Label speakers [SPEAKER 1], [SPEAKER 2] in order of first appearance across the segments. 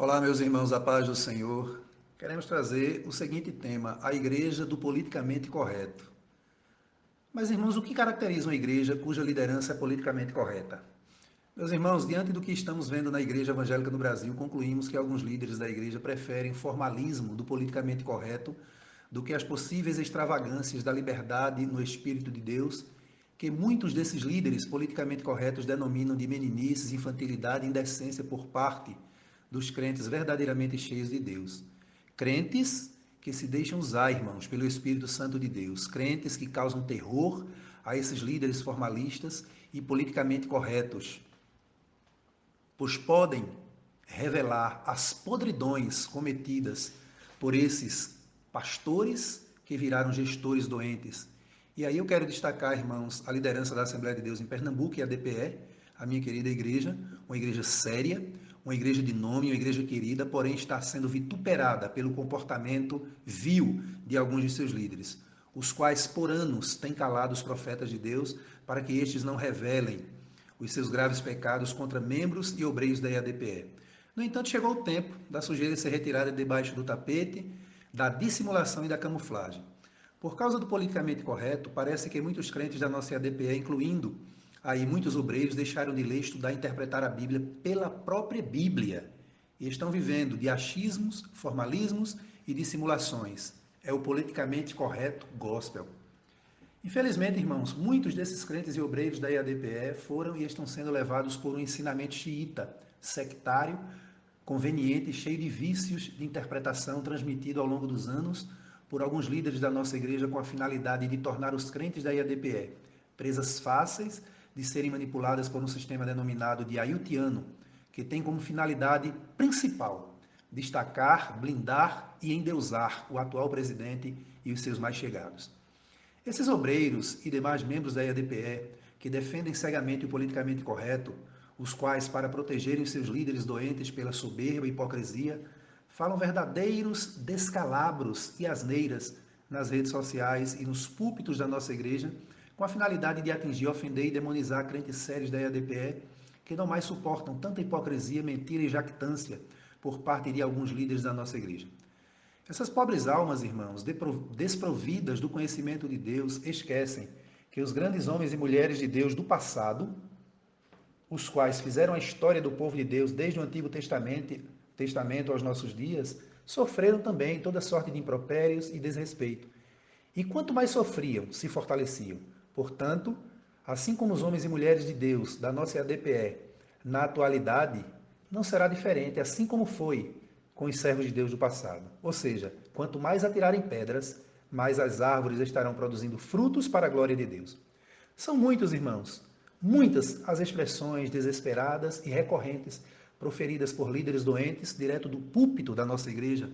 [SPEAKER 1] Olá, meus irmãos, a paz do Senhor. Queremos trazer o seguinte tema: a igreja do politicamente correto. Mas, irmãos, o que caracteriza uma igreja cuja liderança é politicamente correta? Meus irmãos, diante do que estamos vendo na igreja evangélica no Brasil, concluímos que alguns líderes da igreja preferem formalismo do politicamente correto do que as possíveis extravagâncias da liberdade no Espírito de Deus, que muitos desses líderes politicamente corretos denominam de meninices, infantilidade e indecência por parte dos crentes verdadeiramente cheios de Deus. Crentes que se deixam usar, irmãos, pelo Espírito Santo de Deus. Crentes que causam terror a esses líderes formalistas e politicamente corretos, pois podem revelar as podridões cometidas por esses pastores que viraram gestores doentes. E aí eu quero destacar, irmãos, a liderança da Assembleia de Deus em Pernambuco e a DPE, a minha querida igreja, uma igreja séria, uma igreja de nome, uma igreja querida, porém está sendo vituperada pelo comportamento vil de alguns de seus líderes, os quais por anos têm calado os profetas de Deus para que estes não revelem os seus graves pecados contra membros e obreiros da IADPE. No entanto, chegou o tempo da sujeira ser retirada debaixo do tapete, da dissimulação e da camuflagem. Por causa do politicamente correto, parece que muitos crentes da nossa IADPE, incluindo Aí muitos obreiros deixaram de ler, estudar e interpretar a Bíblia pela própria Bíblia e estão vivendo de achismos, formalismos e dissimulações. É o politicamente correto gospel. Infelizmente, irmãos, muitos desses crentes e obreiros da IADPE foram e estão sendo levados por um ensinamento xiita, sectário, conveniente e cheio de vícios de interpretação transmitido ao longo dos anos por alguns líderes da nossa igreja com a finalidade de tornar os crentes da IADPE presas fáceis de serem manipuladas por um sistema denominado de ayutiano, que tem como finalidade principal destacar, blindar e endeusar o atual presidente e os seus mais chegados. Esses obreiros e demais membros da IADPE, que defendem cegamente o politicamente correto, os quais, para protegerem seus líderes doentes pela soberba e hipocrisia, falam verdadeiros descalabros e asneiras nas redes sociais e nos púlpitos da nossa igreja, com a finalidade de atingir, ofender e demonizar crentes sérios da EADPE, que não mais suportam tanta hipocrisia, mentira e jactância por parte de alguns líderes da nossa igreja. Essas pobres almas, irmãos, desprovidas do conhecimento de Deus, esquecem que os grandes homens e mulheres de Deus do passado, os quais fizeram a história do povo de Deus desde o Antigo Testamento, Testamento aos nossos dias, sofreram também toda sorte de impropérios e desrespeito. E quanto mais sofriam, se fortaleciam. Portanto, assim como os homens e mulheres de Deus da nossa ADPE, na atualidade, não será diferente, assim como foi com os servos de Deus do passado. Ou seja, quanto mais atirarem pedras, mais as árvores estarão produzindo frutos para a glória de Deus. São muitos, irmãos, muitas as expressões desesperadas e recorrentes proferidas por líderes doentes direto do púlpito da nossa igreja,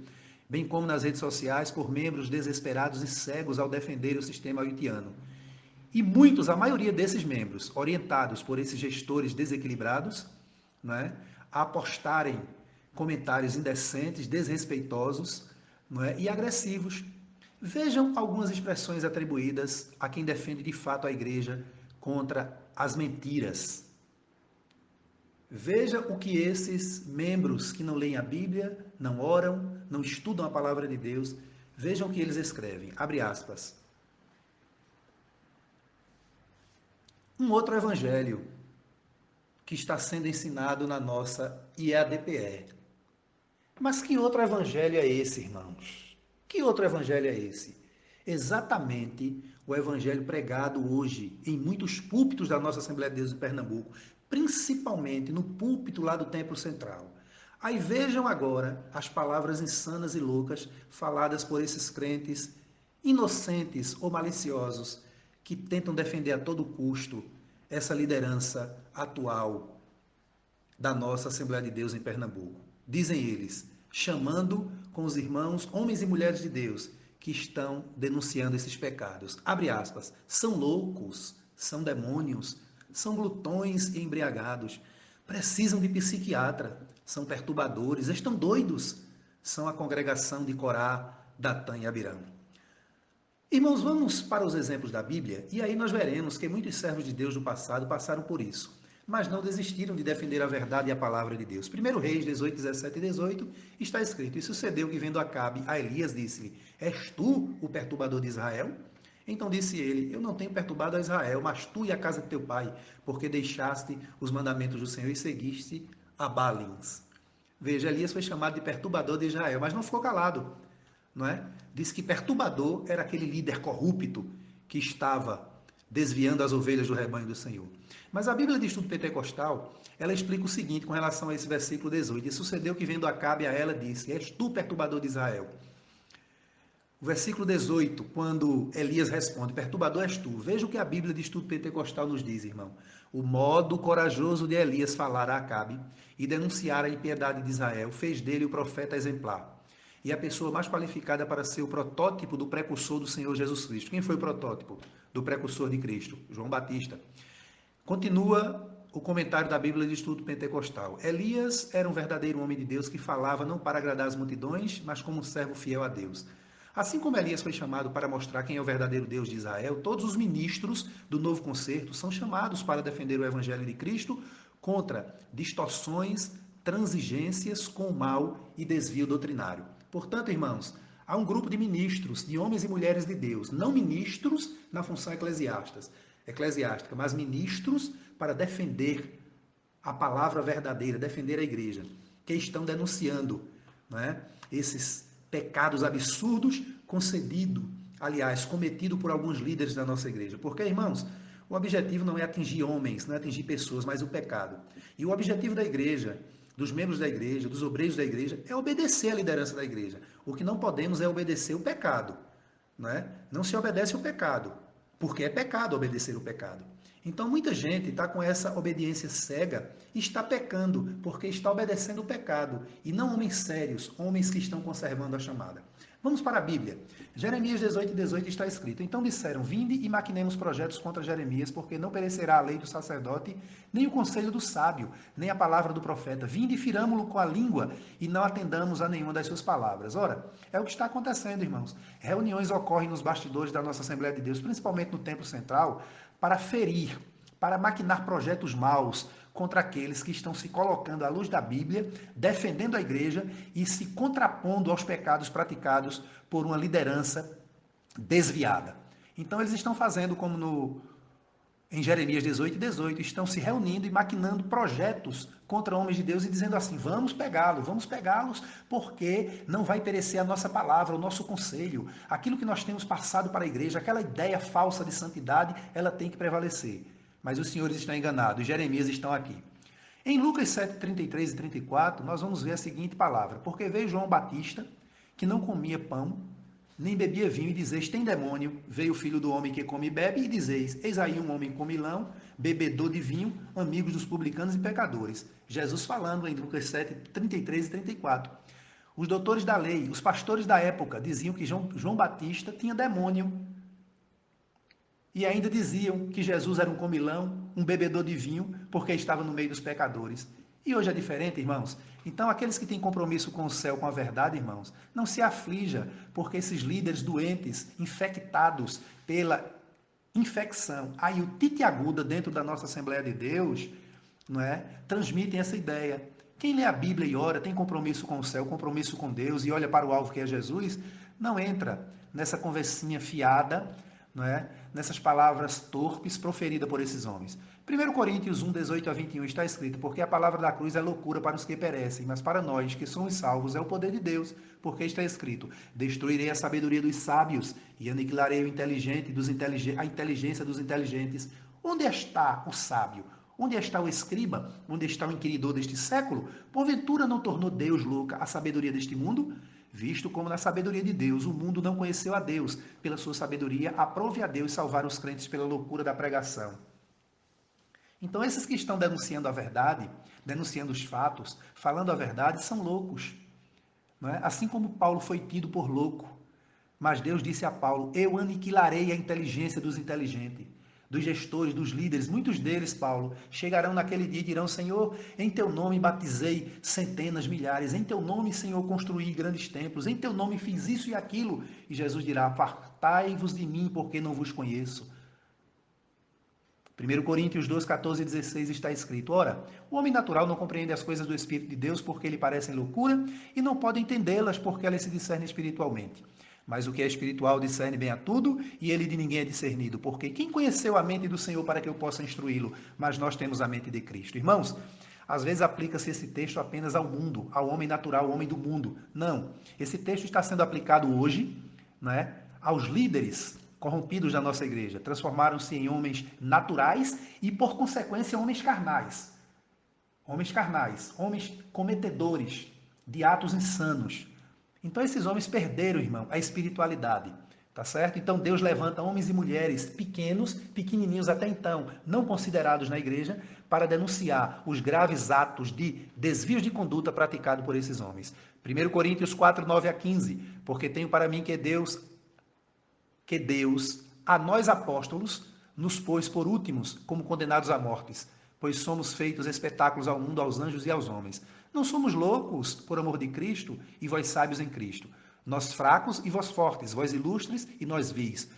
[SPEAKER 1] bem como nas redes sociais por membros desesperados e cegos ao defender o sistema haitiano e muitos, a maioria desses membros, orientados por esses gestores desequilibrados, né, a apostarem comentários indecentes, desrespeitosos é, e agressivos. Vejam algumas expressões atribuídas a quem defende de fato a igreja contra as mentiras. Veja o que esses membros que não leem a Bíblia, não oram, não estudam a palavra de Deus, vejam o que eles escrevem. Abre aspas. Um outro evangelho que está sendo ensinado na nossa IADPE. Mas que outro evangelho é esse, irmãos? Que outro evangelho é esse? Exatamente o evangelho pregado hoje em muitos púlpitos da nossa Assembleia de Deus em Pernambuco, principalmente no púlpito lá do Templo Central. Aí vejam agora as palavras insanas e loucas faladas por esses crentes inocentes ou maliciosos que tentam defender a todo custo essa liderança atual da nossa Assembleia de Deus em Pernambuco. Dizem eles, chamando com os irmãos, homens e mulheres de Deus, que estão denunciando esses pecados. Abre aspas, são loucos, são demônios, são glutões e embriagados, precisam de psiquiatra, são perturbadores, estão doidos, são a congregação de Corá, Datã e Abirão. Irmãos, vamos para os exemplos da Bíblia e aí nós veremos que muitos servos de Deus do passado passaram por isso. mas não desistiram de defender a verdade e a palavra de Deus. 1 Reis 18, 17 e 18 está escrito: E sucedeu que, vendo Acabe, a Elias disse-lhe: És tu o perturbador de Israel? Então disse ele: Eu não tenho perturbado a Israel, mas tu e a casa de teu pai, porque deixaste os mandamentos do Senhor e seguiste a Balins. Veja, Elias foi chamado de perturbador de Israel, mas não ficou calado, não é? Diz que perturbador era aquele líder corrupto que estava desviando as ovelhas do rebanho do Senhor. Mas a Bíblia de Estudo Pentecostal, ela explica o seguinte com relação a esse versículo 18. E sucedeu que vendo Acabe a ela disse, és tu perturbador de Israel. O versículo 18, quando Elias responde, perturbador és tu. Veja o que a Bíblia de Estudo Pentecostal nos diz, irmão. O modo corajoso de Elias falar a Acabe e denunciar a impiedade de Israel fez dele o profeta exemplar e a pessoa mais qualificada para ser o protótipo do precursor do Senhor Jesus Cristo. Quem foi o protótipo do precursor de Cristo? João Batista. Continua o comentário da Bíblia de Estudo Pentecostal. Elias era um verdadeiro homem de Deus que falava não para agradar as multidões, mas como um servo fiel a Deus. Assim como Elias foi chamado para mostrar quem é o verdadeiro Deus de Israel, todos os ministros do novo concerto são chamados para defender o evangelho de Cristo contra distorções, transigências com o mal e desvio doutrinário. Portanto, irmãos, há um grupo de ministros, de homens e mulheres de Deus, não ministros na função eclesiástica, eclesiástica, mas ministros para defender a palavra verdadeira, defender a igreja, que estão denunciando é, esses pecados absurdos concedido, aliás, cometido por alguns líderes da nossa igreja. Porque, irmãos, o objetivo não é atingir homens, não é atingir pessoas, mas o pecado. E o objetivo da igreja dos membros da igreja, dos obreiros da igreja, é obedecer à liderança da igreja. O que não podemos é obedecer o pecado. Não, é? não se obedece o pecado, porque é pecado obedecer o pecado. Então muita gente está com essa obediência cega e está pecando, porque está obedecendo o pecado, e não homens sérios, homens que estão conservando a chamada. Vamos para a Bíblia. Jeremias 18 e 18 está escrito: Então disseram: Vinde e maquinemos projetos contra Jeremias, porque não perecerá a lei do sacerdote, nem o conselho do sábio, nem a palavra do profeta. Vinde e firamo-lo com a língua e não atendamos a nenhuma das suas palavras. Ora, é o que está acontecendo, irmãos. Reuniões ocorrem nos bastidores da nossa Assembleia de Deus, principalmente no Templo Central, para ferir, para maquinar projetos maus, contra aqueles que estão se colocando à luz da Bíblia, defendendo a igreja e se contrapondo aos pecados praticados por uma liderança desviada. Então eles estão fazendo como no em Jeremias 18 e 18, estão se reunindo e maquinando projetos contra homens de Deus e dizendo assim: vamos pegá-los, vamos pegá-los, porque não vai perecer a nossa palavra, o nosso conselho, aquilo que nós temos passado para a igreja, aquela ideia falsa de santidade, ela tem que prevalecer mas os senhores estão enganados, os Jeremias estão aqui. Em Lucas 7, 33 e 34, nós vamos ver a seguinte palavra: Porque veio João Batista, que não comia pão, nem bebia vinho, e dizeis: Tem demônio. Veio o filho do homem que come e bebe, e dizeis: Eis aí um homem comilão, bebedor de vinho, amigos dos publicanos e pecadores. Jesus falando em Lucas 7, 33 e 34. Os doutores da lei, os pastores da época, diziam que João, João Batista tinha demônio e ainda diziam que Jesus era um comilão, um bebedor de vinho, porque estava no meio dos pecadores. E hoje é diferente, irmãos. Então, aqueles que têm compromisso com o céu, com a verdade, irmãos, não se aflija, porque esses líderes doentes, infectados pela infecção, aí o tite aguda dentro da nossa Assembleia de Deus, não é? Transmitem essa ideia. Quem lê a Bíblia e ora, tem compromisso com o céu, compromisso com Deus e olha para o alvo que é Jesus, não entra nessa conversinha fiada não é? Nessas palavras torpes proferidas por esses homens. 1 Coríntios 1, 18 a 21 está escrito: Porque a palavra da cruz é loucura para os que perecem, mas para nós que somos salvos é o poder de Deus, porque está escrito: Destruirei a sabedoria dos sábios e aniquilarei o inteligente dos inteligentes, a inteligência dos inteligentes. Onde está o sábio? Onde está o escriba? Onde está o inquiridor deste século? Porventura não tornou Deus louca a sabedoria deste mundo? Visto como na sabedoria de Deus o mundo não conheceu a Deus. Pela sua sabedoria, aprove a Deus salvar os crentes pela loucura da pregação. Então, esses que estão denunciando a verdade, denunciando os fatos, falando a verdade, são loucos. É? Assim como Paulo foi tido por louco. Mas Deus disse a Paulo: Eu aniquilarei a inteligência dos inteligentes dos gestores, dos líderes, muitos deles, Paulo, chegarão naquele dia e dirão: Senhor, em teu nome batizei centenas, milhares, em teu nome, Senhor, construí grandes templos, em teu nome fiz isso e aquilo. E Jesus dirá: Apartai-vos de mim, porque não vos conheço. 1 Coríntios 2, 14 e 16 está escrito: Ora, o homem natural não compreende as coisas do Espírito de Deus porque lhe parecem loucura e não pode entendê-las porque elas se discernem espiritualmente. Mas o que é espiritual discerne bem a tudo e ele de ninguém é discernido. Porque quem conheceu a mente do Senhor para que eu possa instruí-lo? Mas nós temos a mente de Cristo. Irmãos, às vezes aplica-se esse texto apenas ao mundo, ao homem natural, ao homem do mundo. Não. Esse texto está sendo aplicado hoje né, aos líderes corrompidos da nossa igreja. Transformaram-se em homens naturais e, por consequência, homens carnais. Homens carnais, homens cometedores de atos insanos. Então, esses homens perderam, irmão, a espiritualidade. Tá certo? Então Deus levanta homens e mulheres pequenos, pequenininhos até então, não considerados na igreja, para denunciar os graves atos de desvios de conduta praticados por esses homens. 1 Coríntios 4, 9 a 15. Porque tenho para mim que Deus, que Deus, a nós apóstolos, nos pôs por últimos, como condenados à mortes, pois somos feitos espetáculos ao mundo, aos anjos e aos homens. Não somos loucos por amor de Cristo e vós sábios em Cristo. Nós fracos e vós fortes, vós ilustres e nós vis.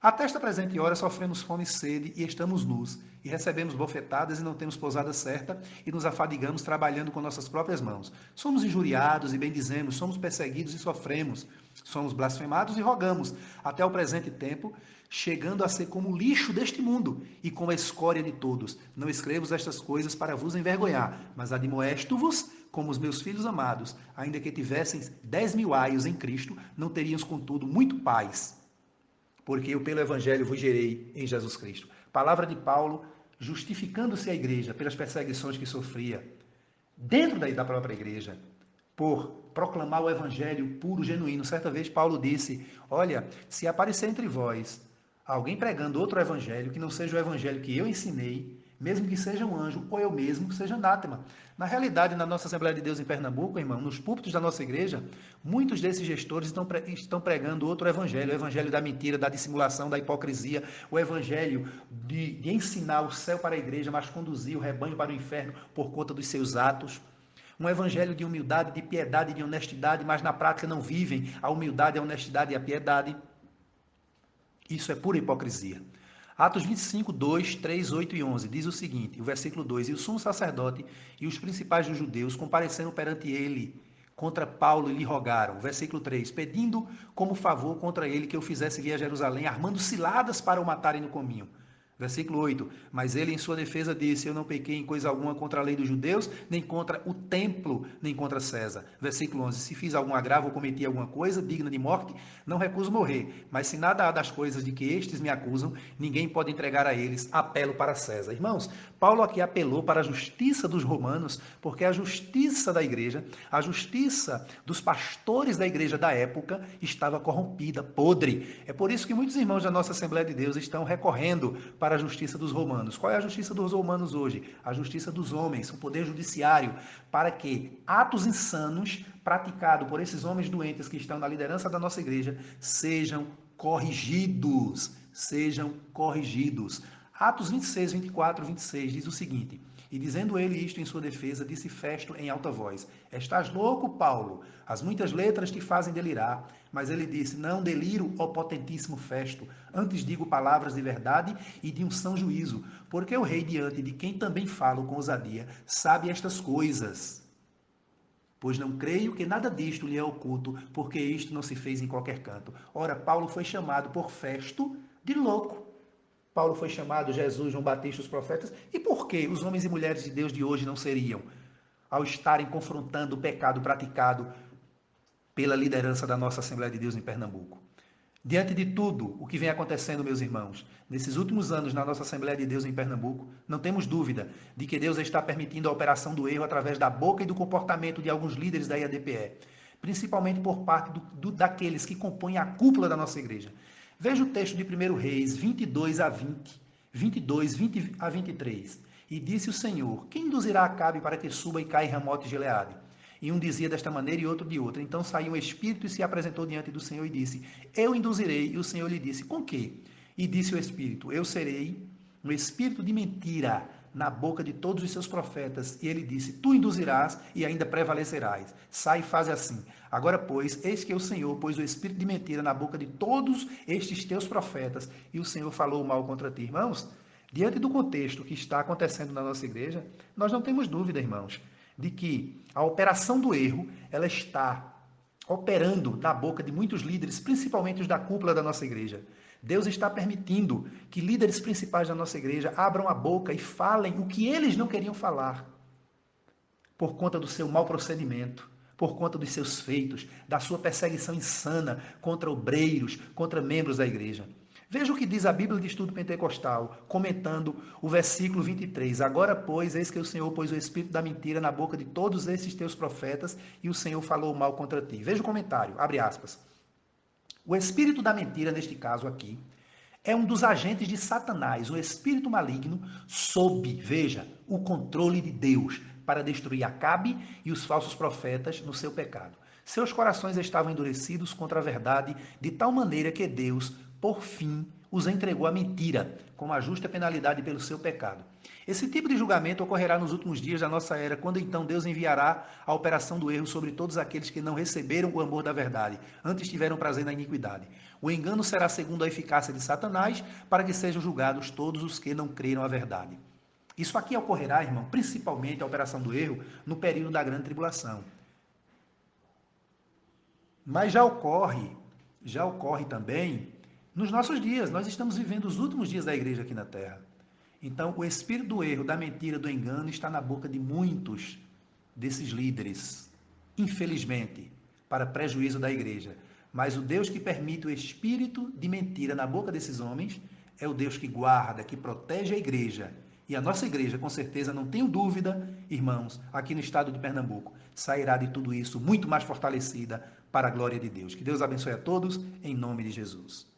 [SPEAKER 1] Até esta presente hora sofremos fome e sede e estamos nus, e recebemos bofetadas e não temos pousada certa, e nos afadigamos trabalhando com nossas próprias mãos. Somos injuriados e bendizemos, somos perseguidos e sofremos, somos blasfemados e rogamos, até o presente tempo, chegando a ser como lixo deste mundo e como a escória de todos. Não escrevo estas coisas para vos envergonhar, mas admoesto-vos como os meus filhos amados, ainda que tivessem dez mil aios em Cristo, não teriam, contudo, muito paz, porque eu pelo Evangelho vos gerei em Jesus Cristo. Palavra de Paulo, justificando-se a igreja pelas perseguições que sofria, dentro da própria igreja, por proclamar o Evangelho puro, genuíno. Certa vez Paulo disse: Olha, se aparecer entre vós alguém pregando outro Evangelho que não seja o Evangelho que eu ensinei, mesmo que seja um anjo ou eu mesmo, seja anátema. Na realidade, na nossa Assembleia de Deus em Pernambuco, irmão, nos púlpitos da nossa igreja, muitos desses gestores estão, estão pregando outro evangelho, o evangelho da mentira, da dissimulação, da hipocrisia, o evangelho de, de ensinar o céu para a igreja, mas conduzir o rebanho para o inferno por conta dos seus atos. Um evangelho de humildade, de piedade, de honestidade, mas na prática não vivem a humildade, a honestidade e a piedade. Isso é pura hipocrisia. Atos 25, 2, 3, 8 e 11 diz o seguinte: o versículo 2: E o sumo sacerdote e os principais dos judeus compareceram perante ele contra Paulo e lhe rogaram. Versículo 3: Pedindo como favor contra ele que eu fizesse vir a Jerusalém, armando ciladas para o matarem no caminho. Versículo 8. Mas ele, em sua defesa, disse: Eu não pequei em coisa alguma contra a lei dos judeus, nem contra o templo, nem contra César. Versículo 11. Se fiz algum agravo ou cometi alguma coisa digna de morte, não recuso morrer. Mas se nada há das coisas de que estes me acusam, ninguém pode entregar a eles. Apelo para César. Irmãos, Paulo aqui apelou para a justiça dos romanos, porque a justiça da igreja, a justiça dos pastores da igreja da época, estava corrompida, podre. É por isso que muitos irmãos da nossa Assembleia de Deus estão recorrendo para a justiça dos romanos. Qual é a justiça dos romanos hoje? A justiça dos homens, o poder judiciário, para que atos insanos praticados por esses homens doentes que estão na liderança da nossa igreja sejam corrigidos. Sejam corrigidos. Atos 26, 24, 26 diz o seguinte: e dizendo ele isto em sua defesa, disse Festo em alta voz: Estás louco, Paulo? As muitas letras te fazem delirar. Mas ele disse: Não deliro, ó potentíssimo Festo. Antes digo palavras de verdade e de um são juízo, porque o rei, diante de quem também falo com ousadia, sabe estas coisas. Pois não creio que nada disto lhe é oculto, porque isto não se fez em qualquer canto. Ora, Paulo foi chamado por Festo de louco Paulo foi chamado, Jesus, João Batista, os profetas. E por que os homens e mulheres de Deus de hoje não seriam? Ao estarem confrontando o pecado praticado pela liderança da nossa Assembleia de Deus em Pernambuco. Diante de tudo o que vem acontecendo, meus irmãos, nesses últimos anos na nossa Assembleia de Deus em Pernambuco, não temos dúvida de que Deus está permitindo a operação do erro através da boca e do comportamento de alguns líderes da IADPE, principalmente por parte do, do, daqueles que compõem a cúpula da nossa igreja. Veja o texto de 1 Reis 22 a 20, 22, 20 a 23. E disse o Senhor: Quem induzirá Acabe para que suba e caia em Ramote de Gileade? E um dizia desta maneira e outro de outra. Então saiu um espírito e se apresentou diante do Senhor e disse: Eu induzirei. E o Senhor lhe disse: Com que? E disse o espírito: Eu serei um espírito de mentira na boca de todos os seus profetas, e ele disse: Tu induzirás e ainda prevalecerás. Sai e faz assim. Agora, pois, eis que o Senhor pôs o espírito de mentira na boca de todos estes teus profetas, e o Senhor falou mal contra ti. Irmãos, Diante do contexto que está acontecendo na nossa igreja, nós não temos dúvida, irmãos, de que a operação do erro, ela está operando na boca de muitos líderes, principalmente os da cúpula da nossa igreja. Deus está permitindo que líderes principais da nossa igreja abram a boca e falem o que eles não queriam falar, por conta do seu mau procedimento, por conta dos seus feitos, da sua perseguição insana contra obreiros, contra membros da igreja. Veja o que diz a Bíblia de Estudo Pentecostal, comentando o versículo 23. Agora, pois, eis que o Senhor pôs o espírito da mentira na boca de todos esses teus profetas e o Senhor falou mal contra ti. Veja o comentário, abre aspas. O espírito da mentira, neste caso aqui, é um dos agentes de Satanás, o espírito maligno, sob, veja, o controle de Deus, para destruir Acabe e os falsos profetas no seu pecado. Seus corações estavam endurecidos contra a verdade, de tal maneira que Deus, por fim, os entregou à mentira, como a justa penalidade pelo seu pecado. Esse tipo de julgamento ocorrerá nos últimos dias da nossa era, quando então Deus enviará a operação do erro sobre todos aqueles que não receberam o amor da verdade, antes tiveram prazer na iniquidade. O engano será segundo a eficácia de Satanás, para que sejam julgados todos os que não creram a verdade. Isso aqui ocorrerá, irmão, principalmente a operação do erro, no período da grande tribulação. Mas já ocorre, já ocorre também nos nossos dias. Nós estamos vivendo os últimos dias da igreja aqui na terra. Então, o espírito do erro, da mentira, do engano está na boca de muitos desses líderes, infelizmente, para prejuízo da igreja. Mas o Deus que permite o espírito de mentira na boca desses homens é o Deus que guarda, que protege a igreja. E a nossa igreja, com certeza, não tenho dúvida, irmãos, aqui no estado de Pernambuco, sairá de tudo isso muito mais fortalecida para a glória de Deus. Que Deus abençoe a todos, em nome de Jesus.